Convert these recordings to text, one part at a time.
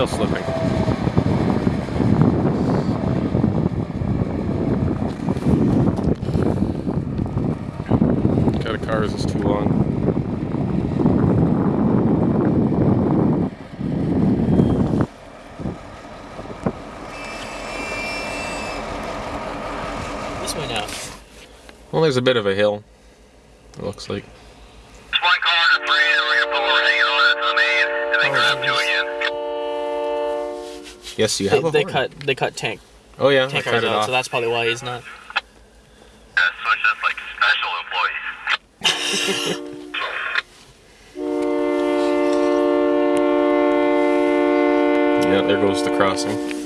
Wheel slipping. Got a cars is too long. This way now. Well, there's a bit of a hill. It looks like. Yes, you They, have a they horn. cut they cut tank Oh yeah, I tank cut cars it out, off. so that's probably why he's not. Yeah, so it's just like special employees. Yeah, there goes the crossing.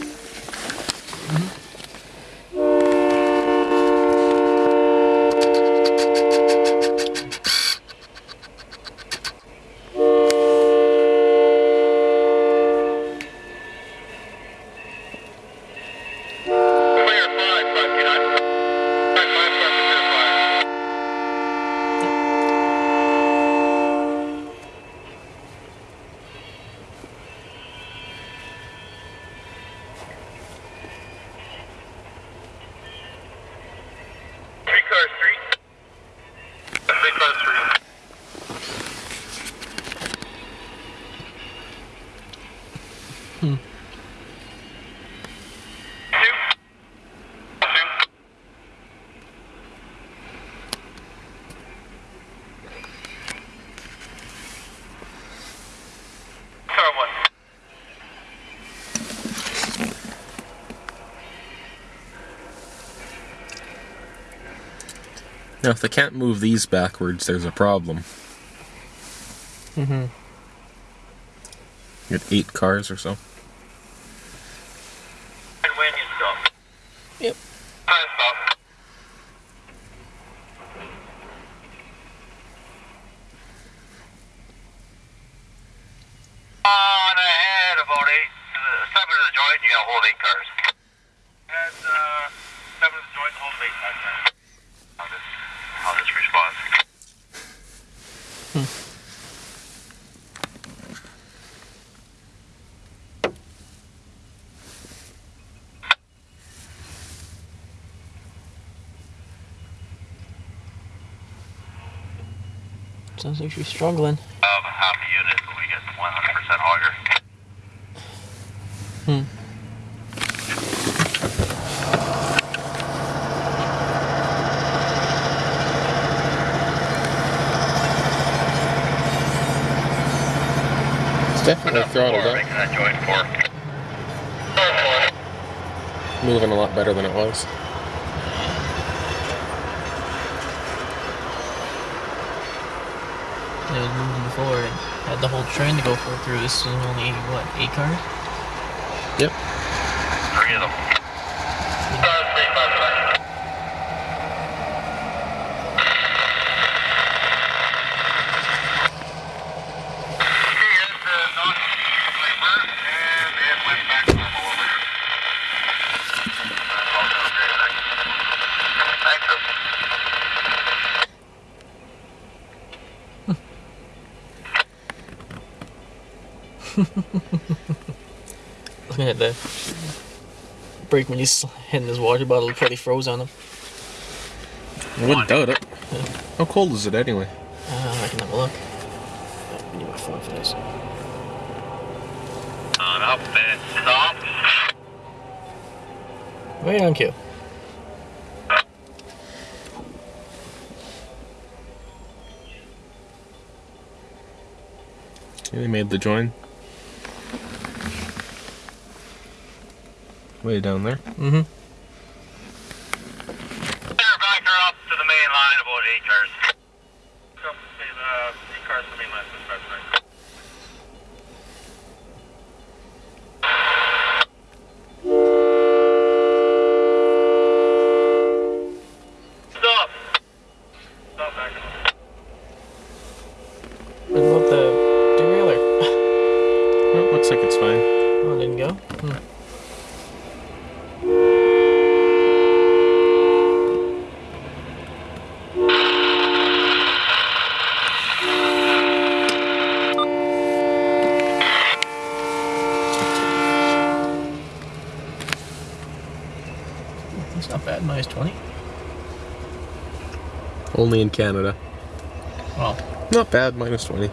Two. Two. Car one. Now, if they can't move these backwards, there's a problem. Mm-hmm. You got eight cars or so. And when you stop. Yep. I stop. On ahead, about eight, uh, seven to the joint, you gotta hold eight cars. And, uh, seven to the joint, hold eight cars. How this, how this responds. Sounds like she's struggling. Um, half a unit, but we get 100% auger. Hmm. It's definitely throttled up. Making that joint four. Moving a lot better than it was. It was moving before and had the whole train to go for through. This is only what eight cars. Yep. Three of them. Uh, three, five, five. Okay, here's the non-labor, and it went back to normal over here. Thanks, sir. Looking at the brake when he's hitting his water bottle, it probably froze on him. I wouldn't doubt it. How cold is it anyway? Uh, I can have a look. I need my phone for this. On up and stop. Right on cue. Yeah, they made the join. Way down there. Mm-hmm. Clear back her up to the main line, about eight cars. Up, uh, eight cars to the main line, that's right. Stop. Stop back Only in Canada. Well, Not bad, minus 20.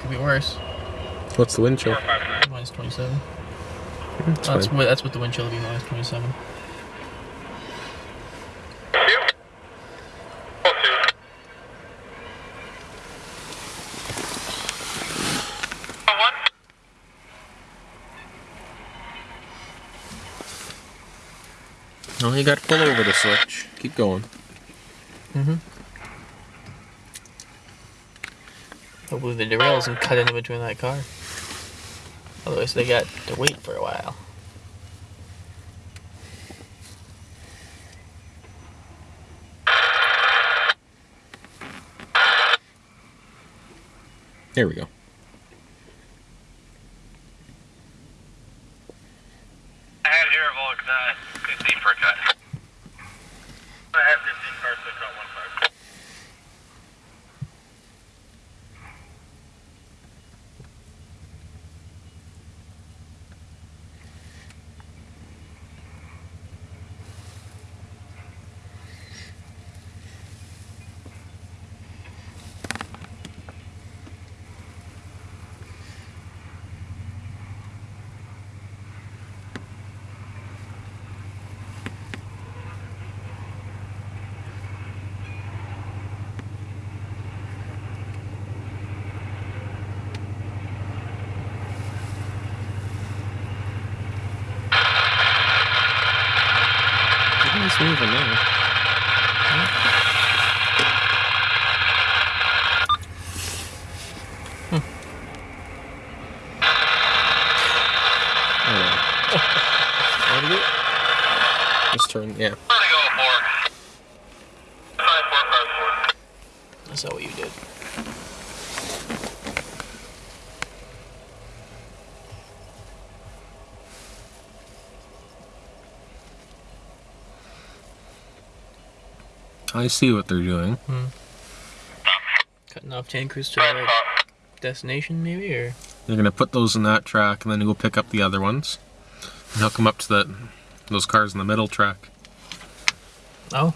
could be worse. What's the wind chill? Minus 27. Hmm, it's That's what that's what the wind chill would be. Minus 27. One. Oh, you got to pull over the switch. Keep going. Mm-hmm. Hopefully the derail doesn't cut into between that car. Otherwise they got to wait for a while. There we go. I had here about uh, 15 per cut. I had 15 cars to cut one car. It's moving now. Oh. Just turn, yeah. I'm gonna go for five, four, five, four. That's not what you did. I see what they're doing. Hmm. Cutting off tankers to the destination, maybe, or They're gonna put those in that track and then go pick up the other ones. And they'll come up to that those cars in the middle track. oh,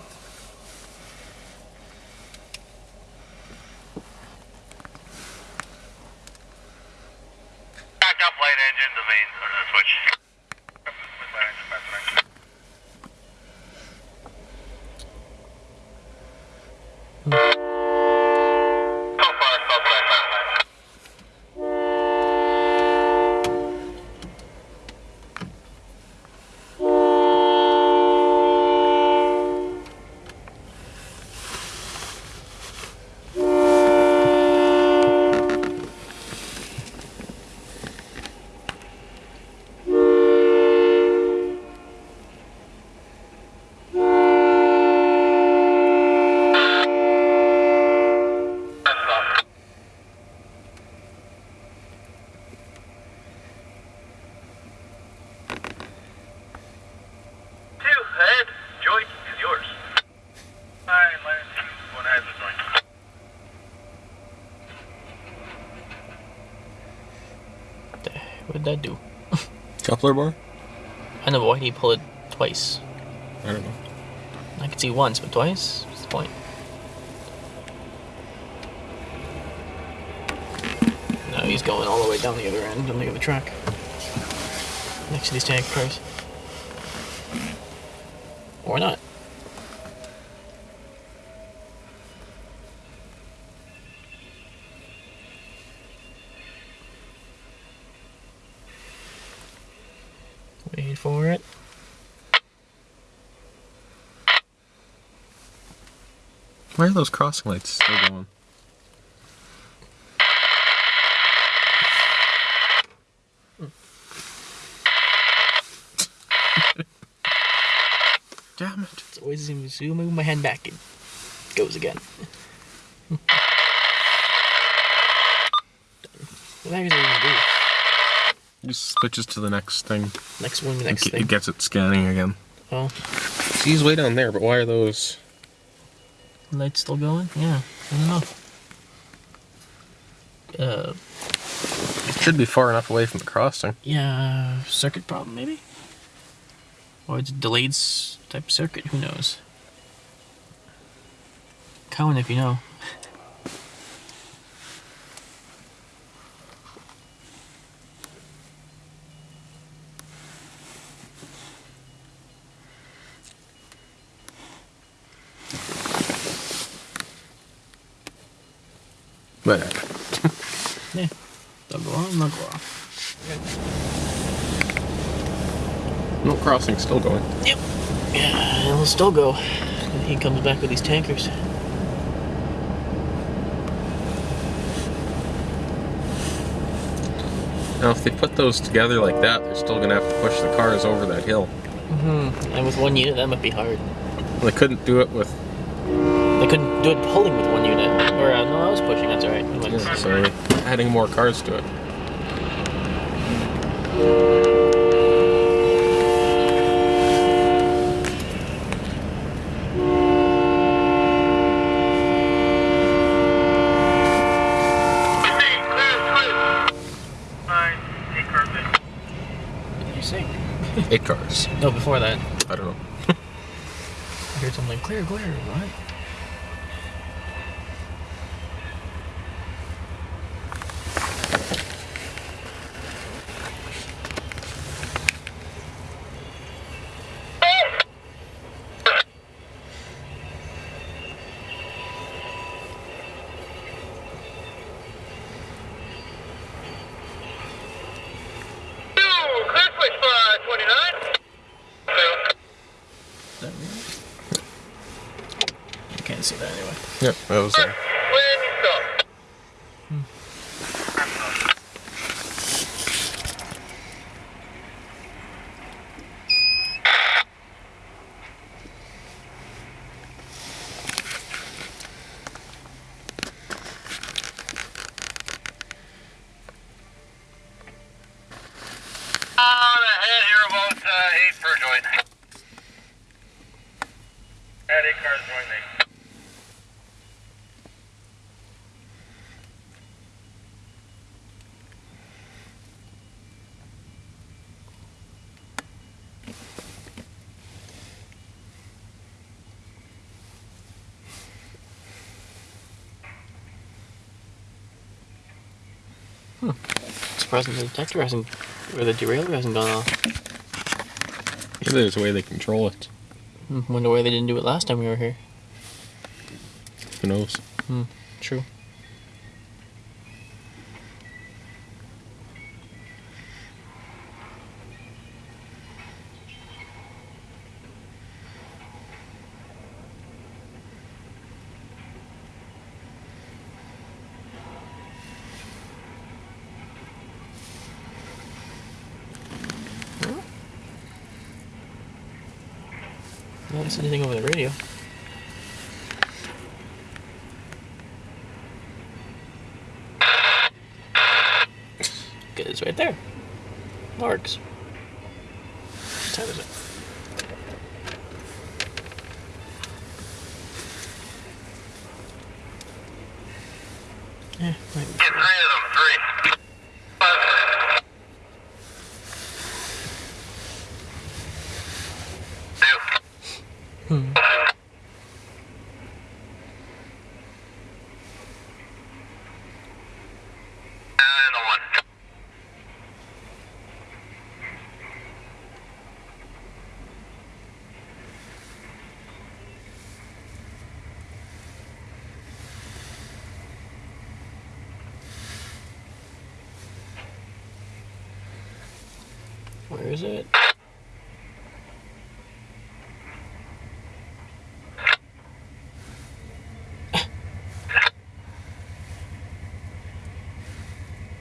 that do? Coupler bar? I know, but why did he pull it twice? I don't know. I could see once, but twice? What's the point? No, he's going all the way down the other end on the other track. Next to these tank cars. Or not. For it. Why are those crossing lights still going? Damn it. It's always as I move my hand back, it goes again. what the heck is that even do? Just switches to the next thing. Next one, the It, next thing. it gets it scanning again. Oh, He's way down there, but why are those? lights still going? Yeah, I don't know. Uh, It should be far enough away from the crossing. yeah, circuit problem maybe? Or it's a delayed s- type circuit, who knows? Cowan, if you know. Whatever. Yeah. They'll go on, they'll go off. No crossing, still going. Yep. Yeah, it'll still go. And he comes back with these tankers. Now, if they put those together like that, they're still gonna have to push the cars over that hill. Mm-hmm. And with one unit, that might be hard. They couldn't do it with. Couldn't do it pulling with one unit. Or, uh, no, I was pushing, that's alright. Yeah, so adding more cars to it. Hey, clear, clear. Nine, eight cars in. What did you say? Eight cars. No, before that. I don't know. I heard something like, clear, clear, what? Two, clear switch for 29. Two. Is that real? I can't see that anyway. Yep, that was. Uh, When you stop. On ahead here about uh, eight per joint. Add eight cars joint eight. Surprising the detector hasn't, or the derailleur hasn't gone off. maybe there's a way they control it. Hmm, Wonder why they didn't do it last time we were here. Who knows? True. I anything over the radio. Good, it's right there. Marks. What time is it? Yeah, might be. Of them, three. Five. Two. Hmm. And the one. Where is it?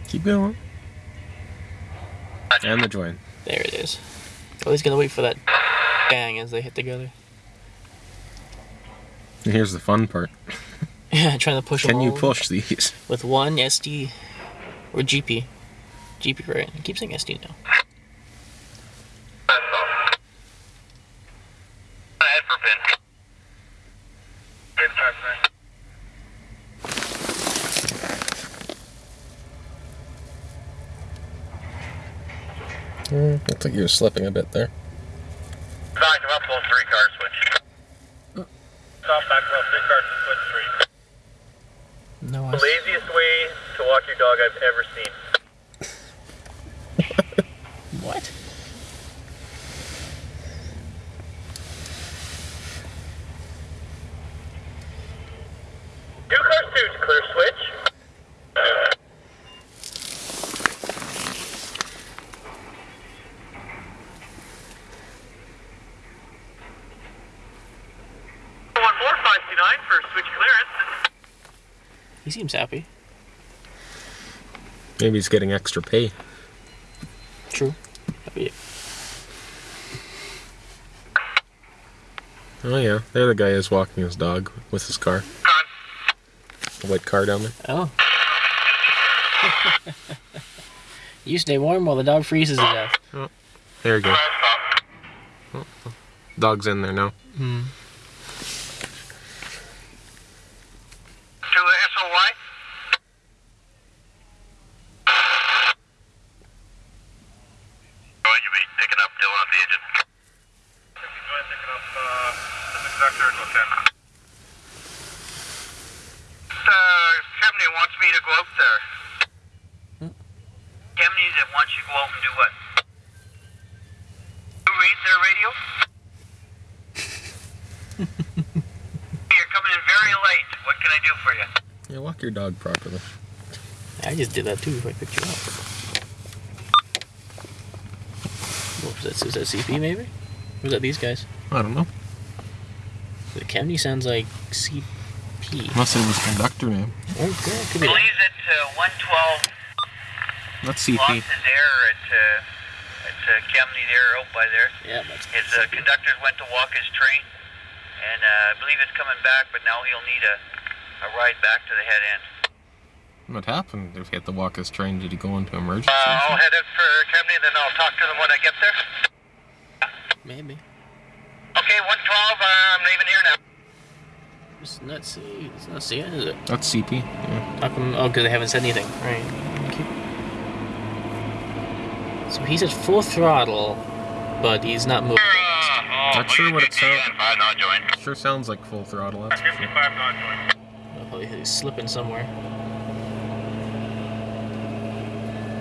Keep going. And the join. There it is. Oh, he's gonna wait for that bang as they hit together. And here's the fun part. Yeah, trying to push them Can you push these? with one SD or GP. GP, right? I keep saying SD now. That's all. Head for pin. Pin start, man. Mm, looks like you were slipping a bit there. Maxwell three car switch. Stop Maxwell three car switch three. No, I The laziest way to walk your dog I've ever seen. What? Two car suits, clear switch. One more five two nine for switch clearance. He seems happy. Maybe he's getting extra pay. True. Happy. Oh yeah, there the guy is walking his dog with his car. The white car down there. Oh. you stay warm while the dog freezes to death. There you go. Dog's in there now. Hmm. To the SOY. Going to be picking up Dylan at the engine. Picking up uh, the conductor and lieutenant. Uh, Kemnay wants me to go out there. Kemnay that wants you to go out and do what? Who reads their radio? You're coming in very late. What can I do for you? Yeah, walk your dog properly. I just did that too if I picked you up. What was that? That CP maybe? Or was that these guys? I don't know. The Kemnay sounds like CP. Unless it was conductor name. Or it could, could be that. Believes at uh, 112 That's CP. lost CP. his error at uh, at uh, Kemnay there out by there. Yeah, that's His uh, conductors went to walk his train, and uh, I believe it's coming back, but now he'll need a, a ride back to the head end. What happened if he had to walk his train? Did he go into emergency? Uh, I'll head out for Kemnay, then I'll talk to them when I get there. maybe. Okay, 112, uh, I'm leaving here now. It's not C. It's not CN, is it? That's CP. Yeah. How come? Oh, because they haven't said anything. Right. Okay. So he's at full throttle, but he's not moving. Not sure what it sounds. Five. Sure sounds like full throttle. That's for sure. 55 not joined. Oh, probably he's slipping somewhere.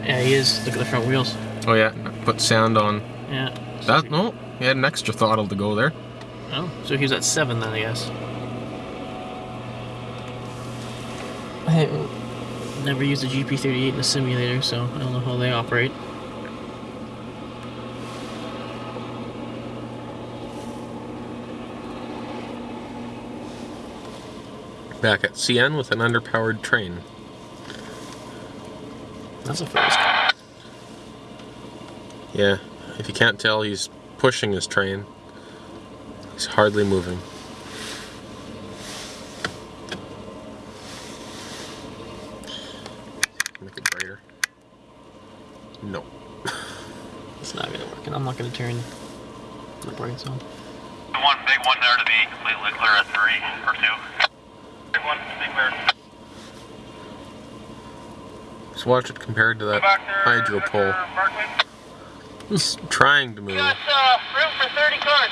Yeah, he is. Look at the front wheels. Oh yeah, put sound on. Yeah. That no, he had an extra throttle to go there. Oh, so he was at seven then, I guess. I never used a GP38 in a simulator, so I don't know how they operate. Back at CN with an underpowered train. That's a first. Yeah, if you can't tell, he's pushing his train. He's hardly moving. Make it brighter. No. It's not gonna work, and I'm not gonna turn the brights on. One big one there to be completely clear at three or two. Big one to be clear. Just watch it compared to that Back hydro pole. Mr. It's trying to move. Got uh, room for 30 cars,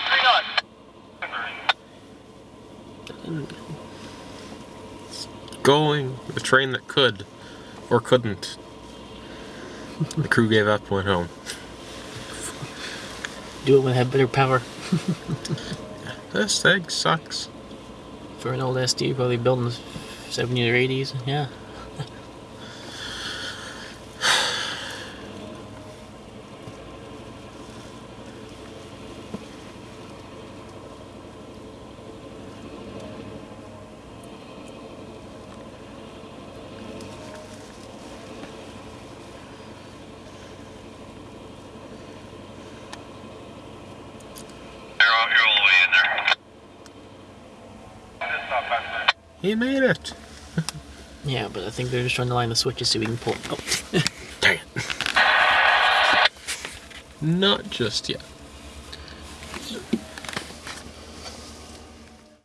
three knots. Going. The train that could. Or couldn't. the crew gave up and went home. Do it when I have better power. This thing sucks. For an old SD, probably built in the 70s or 80s. Yeah. You're all, you're all the way in there. Just stop back there. He made it. Yeah, but I think they're just trying to line the switches so we can pull. Oh. Dang it. Not just yet.